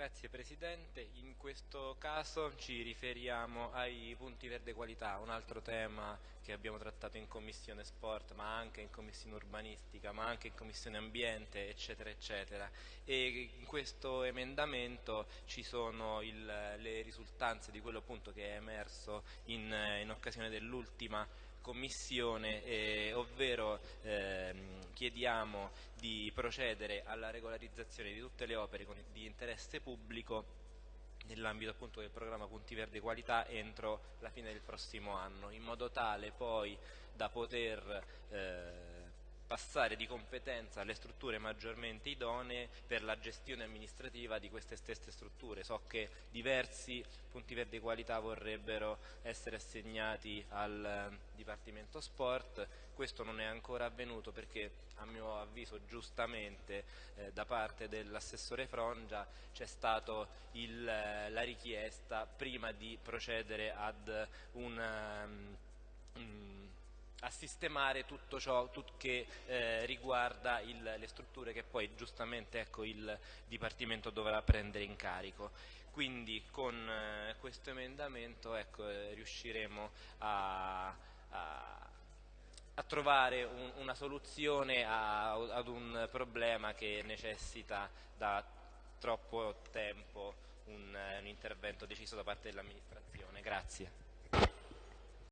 Grazie Presidente, in questo caso ci riferiamo ai punti verde qualità, un altro tema che abbiamo trattato in Commissione Sport, ma anche in Commissione Urbanistica, ma anche in Commissione Ambiente, eccetera, eccetera. E in questo emendamento ci sono il, le risultanze di quello appunto che è emerso in, in occasione dell'ultima Commissione, ehm, chiediamo di procedere alla regolarizzazione di tutte le opere di interesse pubblico nell'ambito appunto del programma Punti Verde Qualità entro la fine del prossimo anno, in modo tale poi da poter eh, passare di competenza alle strutture maggiormente idonee per la gestione amministrativa di queste stesse strutture. So che diversi punti verdi qualità vorrebbero essere assegnati al eh, Dipartimento Sport, questo non è ancora avvenuto perché a mio avviso giustamente eh, da parte dell'assessore Frongia c'è stata eh, la richiesta prima di procedere ad un um, a sistemare tutto ciò tut che eh, riguarda il, le strutture che poi giustamente ecco, il Dipartimento dovrà prendere in carico. Quindi con eh, questo emendamento ecco, eh, riusciremo a, a, a trovare un, una soluzione a, ad un problema che necessita da troppo tempo un, un intervento deciso da parte dell'amministrazione. Grazie.